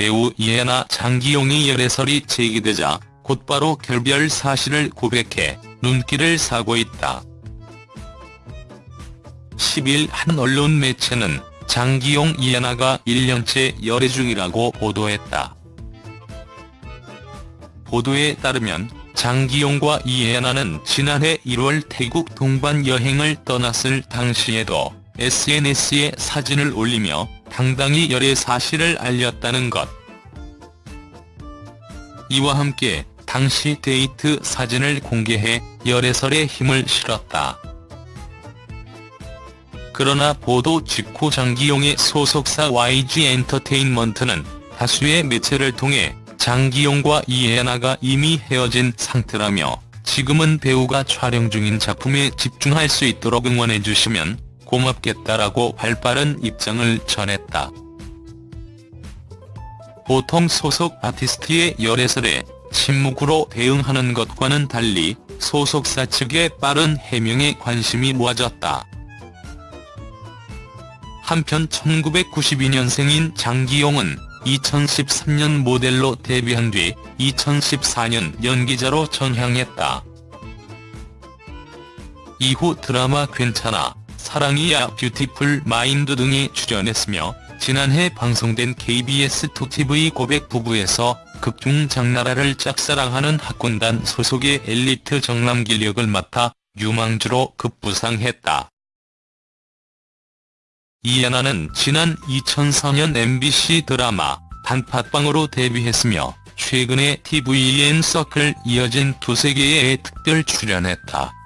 배우 이해나 장기용의 열애설이 제기되자 곧바로 결별 사실을 고백해 눈길을 사고 있다. 10일 한 언론 매체는 장기용 이해나가 1년째 열애 중이라고 보도했다. 보도에 따르면 장기용과 이해나는 지난해 1월 태국 동반 여행을 떠났을 당시에도 SNS에 사진을 올리며 당당히 열애 사실을 알렸다는 것. 이와 함께 당시 데이트 사진을 공개해 열애설에 힘을 실었다. 그러나 보도 직후 장기용의 소속사 YG 엔터테인먼트는 다수의 매체를 통해 장기용과 이해나가 이미 헤어진 상태라며 지금은 배우가 촬영 중인 작품에 집중할 수 있도록 응원해주시면 고맙겠다라고 발빠른 입장을 전했다. 보통 소속 아티스트의 열애설에 침묵으로 대응하는 것과는 달리 소속사 측의 빠른 해명에 관심이 모아졌다. 한편 1992년생인 장기용은 2013년 모델로 데뷔한 뒤 2014년 연기자로 전향했다. 이후 드라마 괜찮아, 사랑이야 뷰티풀 마인드 등에 출연했으며 지난해 방송된 KBS2TV 고백 부부에서 극중 장나라를 짝사랑하는 학군단 소속의 엘리트 정남길 역을 맡아 유망주로 급부상했다. 이해나는 지난 2004년 MBC 드라마 단팥빵으로 데뷔했으며 최근에 TVN 서클 이어진 두세 개의 특별 출연했다.